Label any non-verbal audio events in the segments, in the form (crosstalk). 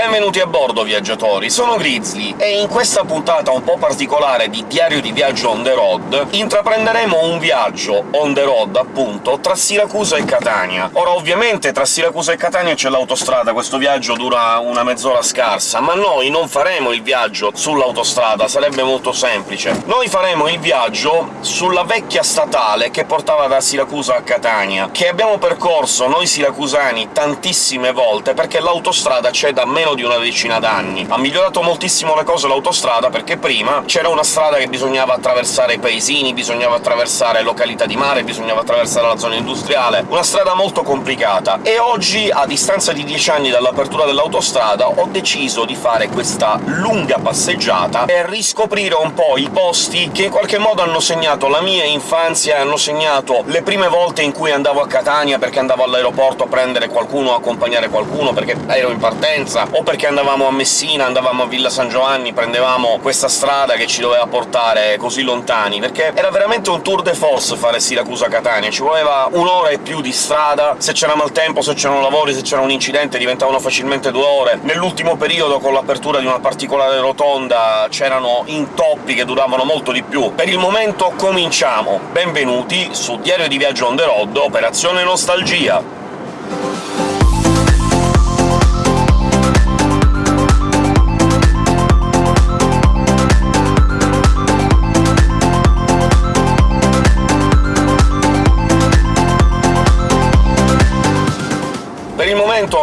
Benvenuti a bordo, viaggiatori! Sono Grizzly, e in questa puntata un po' particolare di Diario di Viaggio on the road intraprenderemo un viaggio on the road, appunto, tra Siracusa e Catania. Ora, ovviamente, tra Siracusa e Catania c'è l'autostrada, questo viaggio dura una mezz'ora scarsa, ma noi non faremo il viaggio sull'autostrada, sarebbe molto semplice. Noi faremo il viaggio sulla vecchia statale che portava da Siracusa a Catania, che abbiamo percorso noi siracusani tantissime volte, perché l'autostrada c'è da meno di una decina d'anni. Ha migliorato moltissimo le cose l'autostrada, perché prima c'era una strada che bisognava attraversare paesini, bisognava attraversare località di mare, bisognava attraversare la zona industriale, una strada molto complicata. E oggi, a distanza di dieci anni dall'apertura dell'autostrada, ho deciso di fare questa lunga passeggiata e riscoprire un po' i posti che in qualche modo hanno segnato la mia infanzia e hanno segnato le prime volte in cui andavo a Catania perché andavo all'aeroporto a prendere qualcuno, a accompagnare qualcuno, perché ero in partenza, o perché andavamo a Messina, andavamo a Villa San Giovanni, prendevamo questa strada che ci doveva portare così lontani, perché era veramente un tour de force fare Siracusa-Catania, ci voleva un'ora e più di strada, se c'era maltempo, se c'erano lavori, se c'era un incidente diventavano facilmente due ore. Nell'ultimo periodo, con l'apertura di una particolare rotonda, c'erano intoppi che duravano molto di più. Per il momento cominciamo! Benvenuti su Diario di Viaggio on the road, Operazione Nostalgia!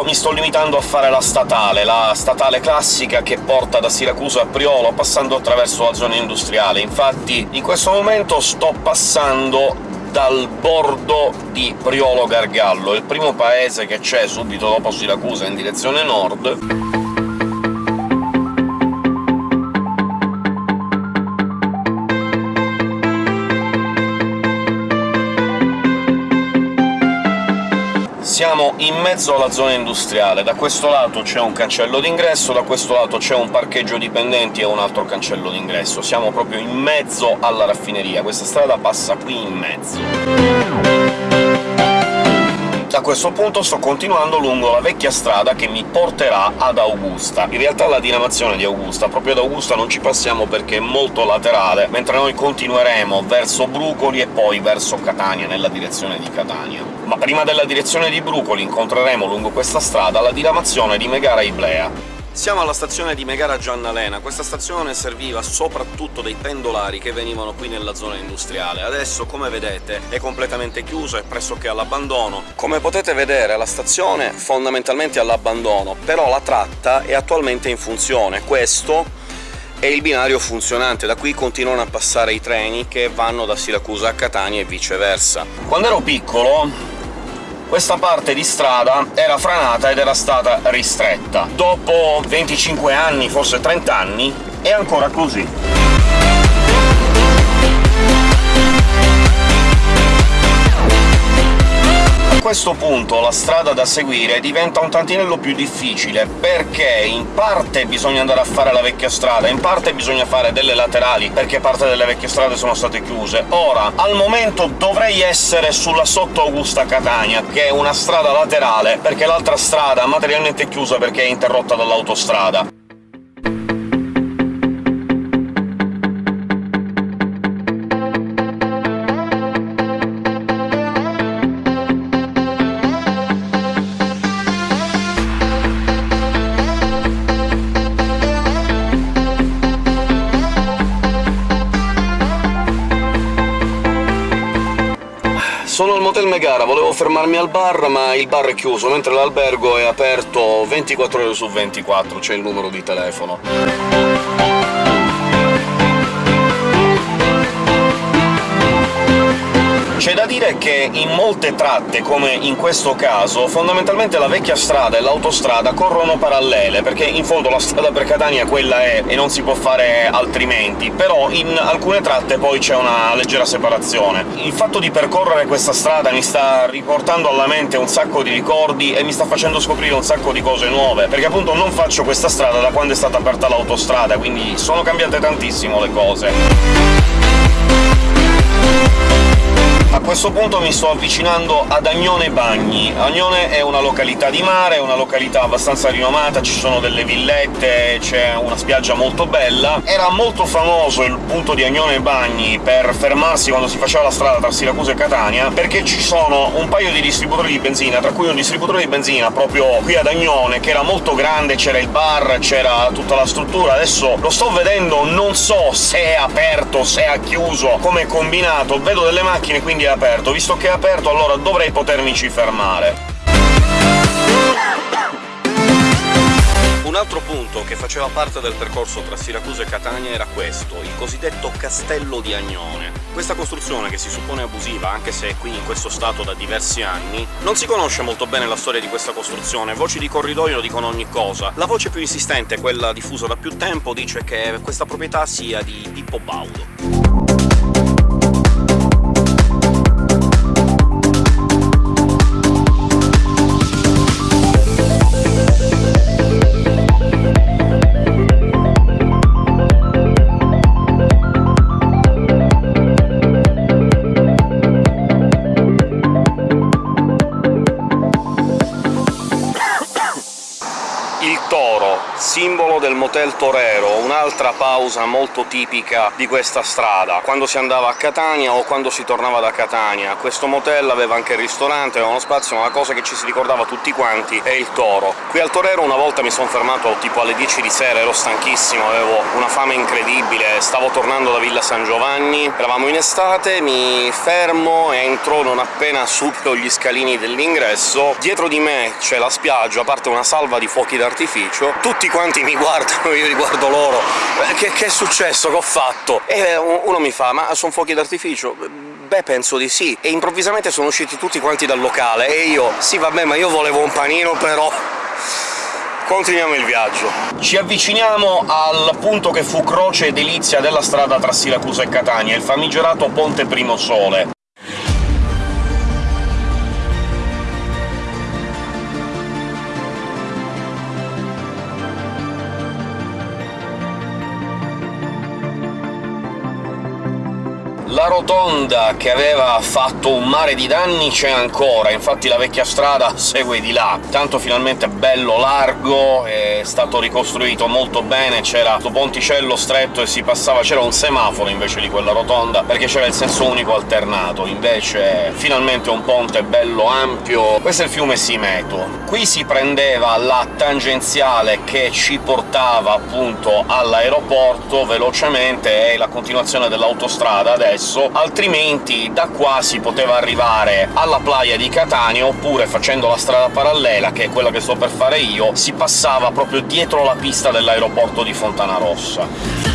Mi sto limitando a fare la statale, la statale classica che porta da Siracusa a Priolo, passando attraverso la zona industriale. Infatti in questo momento sto passando dal bordo di Priolo Gargallo, il primo paese che c'è subito dopo Siracusa in direzione nord. Siamo in mezzo alla zona industriale. Da questo lato c'è un cancello d'ingresso, da questo lato c'è un parcheggio dipendenti e un altro cancello d'ingresso. Siamo proprio in mezzo alla raffineria, questa strada passa qui in mezzo. Da questo punto sto continuando lungo la vecchia strada che mi porterà ad Augusta. In realtà la diramazione di Augusta, proprio ad Augusta non ci passiamo perché è molto laterale, mentre noi continueremo verso Brucoli e poi verso Catania, nella direzione di Catania. Ma prima della direzione di Brucoli incontreremo lungo questa strada la diramazione di Megara Iblea. Siamo alla stazione di Megara Giannalena. Questa stazione serviva soprattutto dei pendolari che venivano qui nella zona industriale. Adesso, come vedete, è completamente chiusa, è pressoché all'abbandono. Come potete vedere, la stazione fondamentalmente è all'abbandono, però la tratta è attualmente in funzione. Questo è il binario funzionante, da qui continuano a passare i treni che vanno da Siracusa a Catania e viceversa. Quando ero piccolo questa parte di strada era franata ed era stata ristretta. Dopo 25 anni, forse 30 anni, è ancora così. Questo punto la strada da seguire diventa un tantinello più difficile, perché in parte bisogna andare a fare la vecchia strada, in parte bisogna fare delle laterali, perché parte delle vecchie strade sono state chiuse. Ora, al momento dovrei essere sulla Sotto Augusta Catania, che è una strada laterale, perché l'altra strada è materialmente chiusa perché è interrotta dall'autostrada. Motel Megara, volevo fermarmi al bar, ma il bar è chiuso, mentre l'albergo è aperto 24 ore su 24, c'è il numero di telefono. C'è da dire che in molte tratte, come in questo caso, fondamentalmente la vecchia strada e l'autostrada corrono parallele, perché in fondo la strada per Catania quella è e non si può fare altrimenti, però in alcune tratte poi c'è una leggera separazione. Il fatto di percorrere questa strada mi sta riportando alla mente un sacco di ricordi e mi sta facendo scoprire un sacco di cose nuove, perché appunto non faccio questa strada da quando è stata aperta l'autostrada, quindi sono cambiate tantissimo le cose. A questo punto mi sto avvicinando ad Agnone Bagni. Agnone è una località di mare, è una località abbastanza rinomata, ci sono delle villette, c'è una spiaggia molto bella. Era molto famoso il punto di Agnone Bagni per fermarsi quando si faceva la strada tra Siracusa e Catania, perché ci sono un paio di distributori di benzina, tra cui un distributore di benzina proprio qui ad Agnone, che era molto grande, c'era il bar, c'era tutta la struttura. Adesso lo sto vedendo, non so se è aperto, se è chiuso, come è combinato, vedo delle macchine quindi è aperto. Visto che è aperto allora dovrei potermici fermare. Un altro punto che faceva parte del percorso tra Siracusa e Catania era questo, il cosiddetto Castello di Agnone. Questa costruzione, che si suppone abusiva, anche se è qui in questo stato da diversi anni, non si conosce molto bene la storia di questa costruzione, voci di corridoio dicono ogni cosa. La voce più insistente, quella diffusa da più tempo, dice che questa proprietà sia di Pippo Baudo. Un'altra pausa molto tipica di questa strada, quando si andava a Catania o quando si tornava da Catania. Questo motel aveva anche il ristorante, aveva uno spazio, ma la cosa che ci si ricordava tutti quanti è il toro. Qui al Torero una volta mi sono fermato tipo alle 10 di sera, ero stanchissimo, avevo una fame incredibile, stavo tornando da Villa San Giovanni, eravamo in estate, mi fermo, entro non appena supero gli scalini dell'ingresso, dietro di me c'è la spiaggia, a parte una salva di fuochi d'artificio, tutti quanti mi (laughs) guardano, io riguardo loro, che, che è successo, che ho fatto? E uno mi fa «Ma sono fuochi d'artificio?» Beh, penso di sì. E improvvisamente sono usciti tutti quanti dal locale, e io «Sì, vabbè, ma io volevo un panino, però...» Continuiamo il viaggio. Ci avviciniamo al punto che fu croce e delizia della strada tra Siracusa e Catania, il famigerato Ponte Primo Sole. Rotonda che aveva fatto un mare di danni c'è ancora, infatti la vecchia strada segue di là. Tanto finalmente bello largo, è stato ricostruito molto bene, c'era questo ponticello stretto e si passava... c'era un semaforo invece di quella rotonda, perché c'era il senso unico alternato, invece finalmente un ponte bello ampio. Questo è il fiume Simeto. Qui si prendeva la tangenziale che ci portava appunto all'aeroporto velocemente, e la continuazione dell'autostrada adesso, percorso, altrimenti da qua si poteva arrivare alla playa di Catania, oppure facendo la strada parallela, che è quella che sto per fare io, si passava proprio dietro la pista dell'aeroporto di Fontanarossa.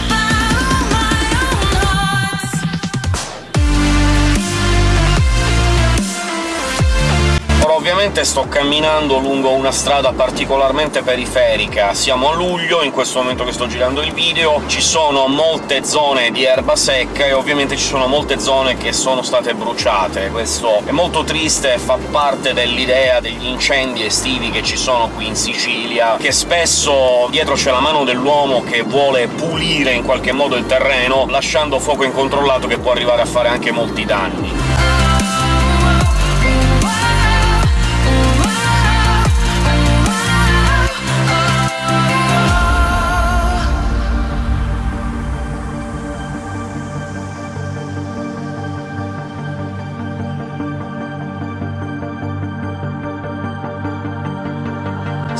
Ovviamente sto camminando lungo una strada particolarmente periferica. Siamo a luglio, in questo momento che sto girando il video, ci sono molte zone di erba secca e ovviamente ci sono molte zone che sono state bruciate. Questo è molto triste, fa parte dell'idea degli incendi estivi che ci sono qui in Sicilia, che spesso dietro c'è la mano dell'uomo che vuole pulire in qualche modo il terreno, lasciando fuoco incontrollato che può arrivare a fare anche molti danni.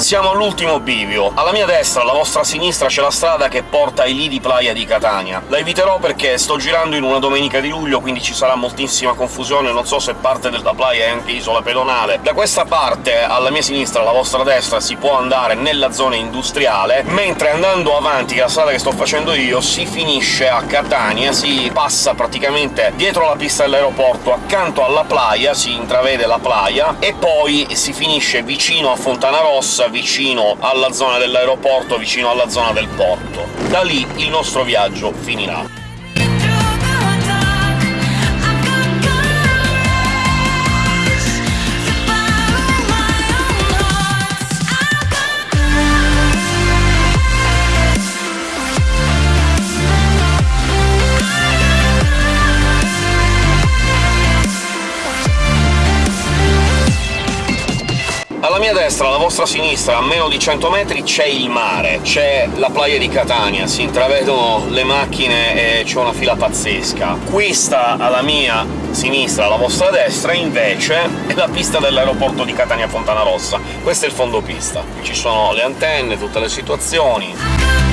Siamo all'ultimo bivio. Alla mia destra, alla vostra sinistra, c'è la strada che porta ai lidi playa di Catania. La eviterò perché sto girando in una domenica di luglio, quindi ci sarà moltissima confusione, non so se parte della playa è anche isola pedonale. Da questa parte, alla mia sinistra, alla vostra destra, si può andare nella zona industriale, mentre andando avanti, che è la strada che sto facendo io, si finisce a Catania, si passa praticamente dietro la pista dell'aeroporto, accanto alla playa, si intravede la playa, e poi si finisce vicino a Fontana Rossa, vicino alla zona dell'aeroporto, vicino alla zona del porto. Da lì il nostro viaggio finirà. Nostra sinistra, a meno di 100 metri, c'è il mare, c'è la playa di Catania, si intravedono le macchine e c'è una fila pazzesca. Questa alla mia sinistra, alla vostra destra, invece, è la pista dell'aeroporto di Catania Fontana Rossa. Questo è il fondo pista. Ci sono le antenne, tutte le situazioni...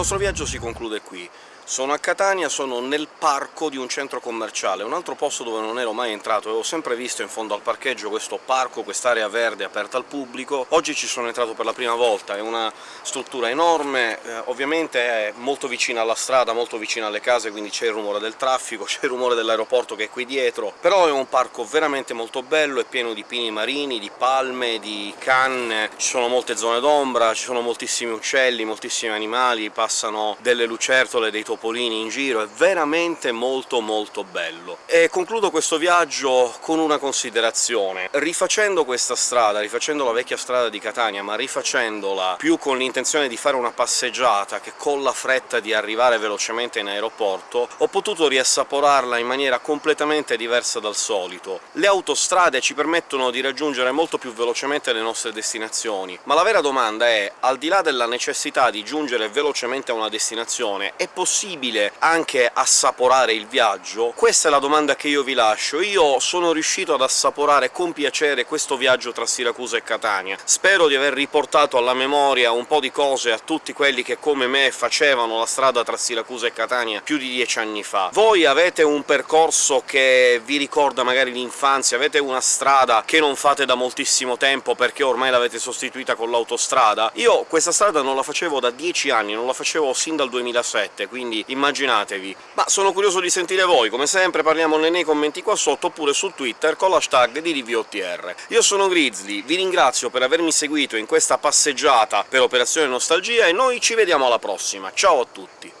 nostro viaggio si conclude qui. Sono a Catania, sono nel parco di un centro commerciale, un altro posto dove non ero mai entrato, avevo sempre visto in fondo al parcheggio questo parco, quest'area verde aperta al pubblico. Oggi ci sono entrato per la prima volta, è una struttura enorme, eh, ovviamente è molto vicina alla strada, molto vicina alle case, quindi c'è il rumore del traffico, (laughs) c'è il rumore dell'aeroporto che è qui dietro, però è un parco veramente molto bello, è pieno di pini marini, di palme, di canne, ci sono molte zone d'ombra, ci sono moltissimi uccelli, moltissimi animali, passano delle lucertole, dei topolini topolini in giro, è veramente molto molto bello. E concludo questo viaggio con una considerazione. Rifacendo questa strada, rifacendo la vecchia strada di Catania, ma rifacendola più con l'intenzione di fare una passeggiata che con la fretta di arrivare velocemente in aeroporto, ho potuto riassaporarla in maniera completamente diversa dal solito. Le autostrade ci permettono di raggiungere molto più velocemente le nostre destinazioni, ma la vera domanda è, al di là della necessità di giungere velocemente a una destinazione, è possibile possibile anche assaporare il viaggio? Questa è la domanda che io vi lascio. Io sono riuscito ad assaporare con piacere questo viaggio tra Siracusa e Catania. Spero di aver riportato alla memoria un po' di cose a tutti quelli che come me facevano la strada tra Siracusa e Catania più di dieci anni fa. Voi avete un percorso che vi ricorda magari l'infanzia, avete una strada che non fate da moltissimo tempo perché ormai l'avete sostituita con l'autostrada? Io questa strada non la facevo da dieci anni, non la facevo sin dal 2007, immaginatevi. Ma sono curioso di sentire voi, come sempre parliamone nei commenti qua sotto, oppure su Twitter con l'hashtag di DVOTR. Io sono Grizzly, vi ringrazio per avermi seguito in questa passeggiata per Operazione Nostalgia, e noi ci vediamo alla prossima. Ciao a tutti!